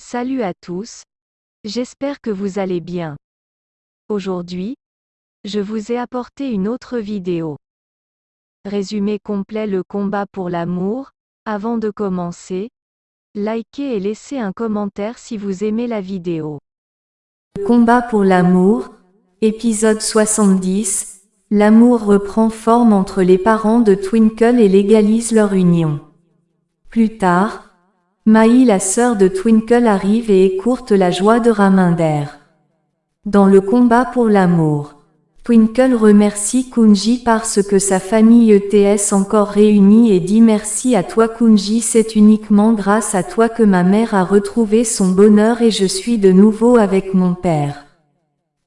Salut à tous. J'espère que vous allez bien. Aujourd'hui, je vous ai apporté une autre vidéo. Résumé complet le combat pour l'amour. Avant de commencer, likez et laissez un commentaire si vous aimez la vidéo. Combat pour l'amour, épisode 70. L'amour reprend forme entre les parents de Twinkle et légalise leur union. Plus tard, Maï la sœur de Twinkle arrive et écourte la joie de Raminder. Dans le combat pour l'amour. Twinkle remercie Kunji parce que sa famille ETS encore réunie et dit merci à toi Kunji c'est uniquement grâce à toi que ma mère a retrouvé son bonheur et je suis de nouveau avec mon père.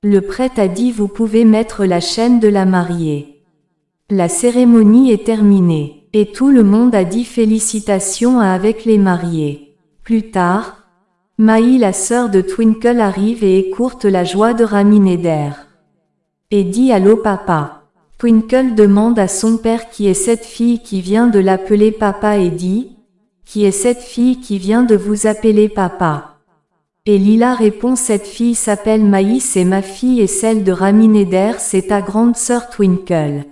Le prêtre a dit vous pouvez mettre la chaîne de la mariée. La cérémonie est terminée. Et tout le monde a dit félicitations à avec les mariés. Plus tard, Maï la sœur de Twinkle arrive et écourte la joie de Ramineder. Et dit Allô papa. Twinkle demande à son père qui est cette fille qui vient de l'appeler papa et dit, qui est cette fille qui vient de vous appeler papa? Et Lila répond cette fille s'appelle Maïs et ma fille et celle de Ramineder c'est ta grande sœur Twinkle.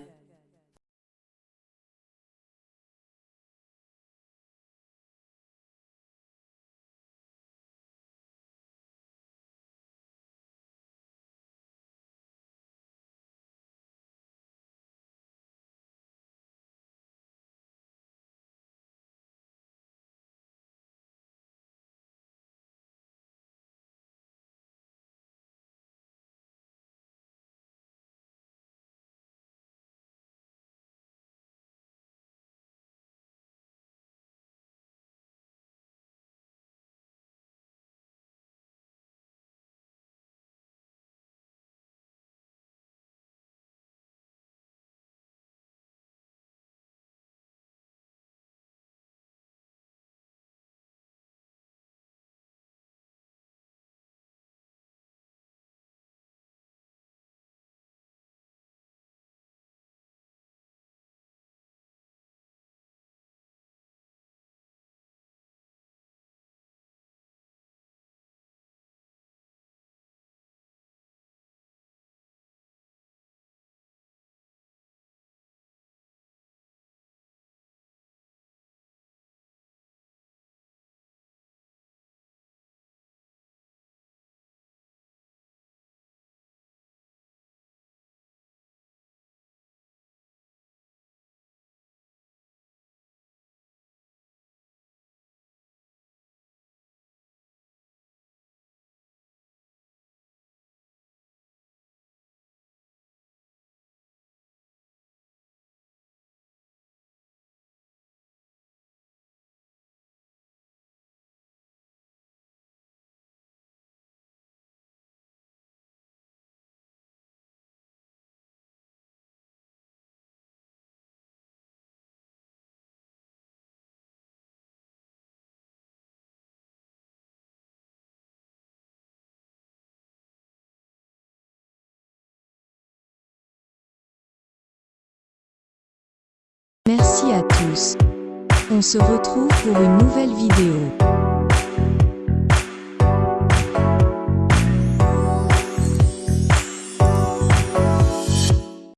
À tous. On se retrouve pour une nouvelle vidéo.